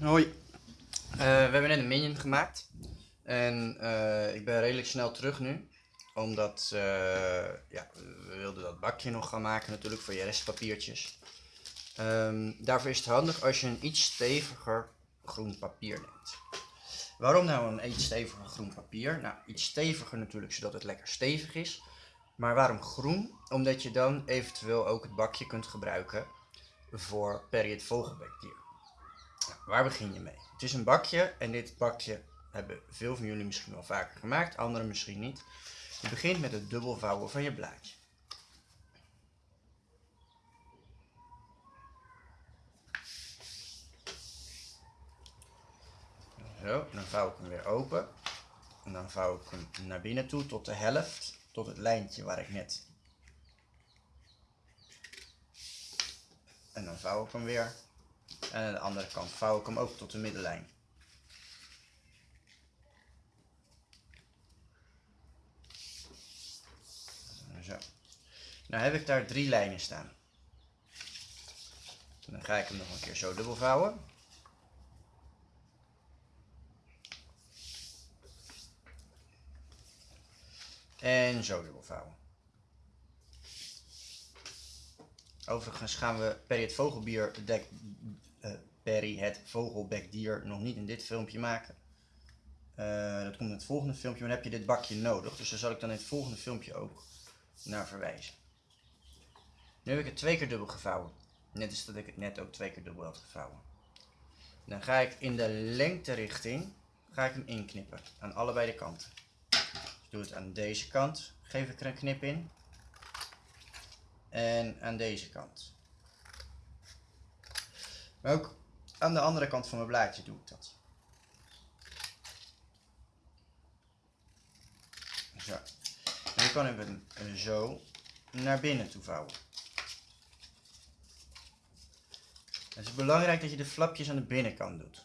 Hoi. Eh, we hebben net een minion gemaakt. En eh, ik ben redelijk snel terug nu. Omdat eh, ja, we wilden dat bakje nog gaan maken natuurlijk voor je restpapiertjes. Ehm, daarvoor is het handig als je een iets steviger groen papier neemt. Waarom nou een iets steviger groen papier? Nou, iets steviger natuurlijk zodat het lekker stevig is. Maar waarom groen? Omdat je dan eventueel ook het bakje kunt gebruiken voor. Nou, waar begin je mee? Het is een bakje en dit bakje hebben veel van jullie misschien wel vaker gemaakt, anderen misschien niet. Je begint met het dubbel vouwen van je blaadje. Zo, dan vouw ik hem weer open. En dan vouw ik hem naar binnen toe tot de helft, tot het lijntje waar ik net. En dan vouw ik hem weer. En aan de andere kant vouw ik hem ook tot de middenlijn. Zo. Nou heb ik daar drie lijnen staan. Dan ga ik hem nog een keer zo dubbel vouwen. En zo dubbel vouwen. Overigens gaan we Perry het vogelbier dek, Perry het vogelbekdier nog niet in dit filmpje maken. Uh, dat komt in het volgende filmpje, maar dan heb je dit bakje nodig. Dus daar zal ik dan in het volgende filmpje ook naar verwijzen. Nu heb ik het twee keer dubbel gevouwen. Net als dat ik het net ook twee keer dubbel had gevouwen. Dan ga ik in de lengterichting ga ik hem inknippen. Aan allebei de kanten. Dus doe het aan deze kant. Geef ik er een knip in. En aan deze kant. Maar ook aan de andere kant van mijn blaadje doe ik dat. Zo. En dan kan ik hem zo naar binnen toe vouwen. Het is belangrijk dat je de flapjes aan de binnenkant doet.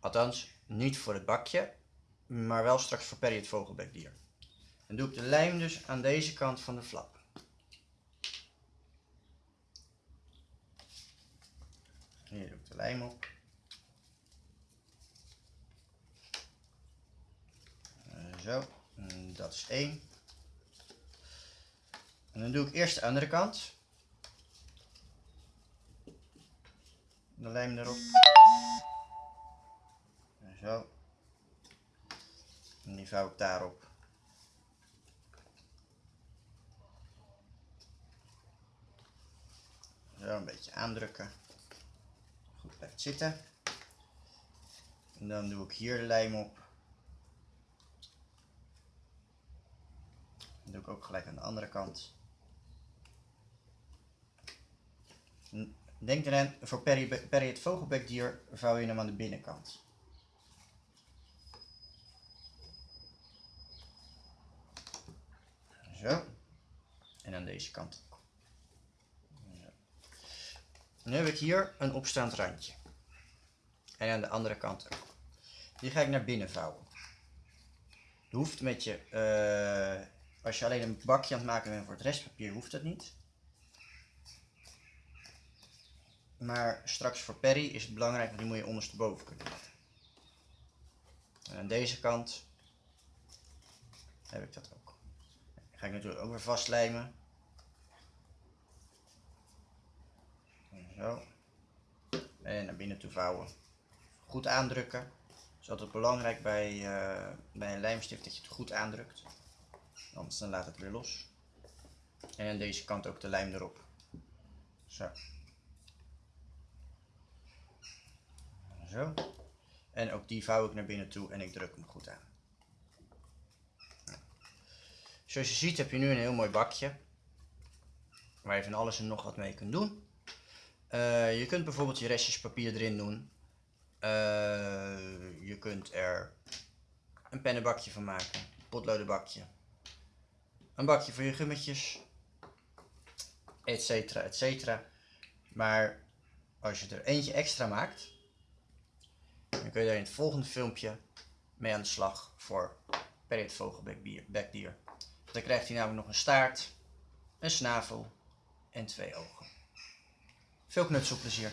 Althans, niet voor het bakje, maar wel straks voor Perry het vogelbekdier. Dan doe ik de lijm dus aan deze kant van de flap. Hier doe ik de lijm op. Uh, zo, en dat is één. En dan doe ik eerst de andere kant. De lijm erop. En zo. En die vouw ik daarop. Zo een beetje aandrukken blijft zitten. En dan doe ik hier lijm op. Dat doe ik ook gelijk aan de andere kant. Denk eraan, voor Perry, Perry het vogelbekdier vouw je hem aan de binnenkant. Zo. En aan deze kant. Nu heb ik hier een opstaand randje. En aan de andere kant ook. Die ga ik naar binnen vouwen. Hoeft met je, uh, als je alleen een bakje aan het maken bent voor het restpapier, hoeft dat niet. Maar straks voor Perry is het belangrijk, want die moet je ondersteboven kunnen laten. En aan deze kant heb ik dat ook. ga ik natuurlijk ook weer vastlijmen. Zo. En naar binnen toe vouwen. Goed aandrukken. Het is altijd belangrijk bij, uh, bij een lijmstift dat je het goed aandrukt. Anders dan laat het weer los. En aan deze kant ook de lijm erop. Zo. Zo. En ook die vouw ik naar binnen toe en ik druk hem goed aan. Zoals je ziet heb je nu een heel mooi bakje. Waar je van alles en nog wat mee kunt doen. Uh, je kunt bijvoorbeeld je restjes papier erin doen. Uh, je kunt er een pennenbakje van maken, een potlodenbakje, een bakje voor je gummetjes, etcetera, etcetera. Maar als je er eentje extra maakt, dan kun je daar in het volgende filmpje mee aan de slag voor per het vogelbekdier. Dan krijgt hij namelijk nog een staart, een snavel en twee ogen. Veel knutselplezier.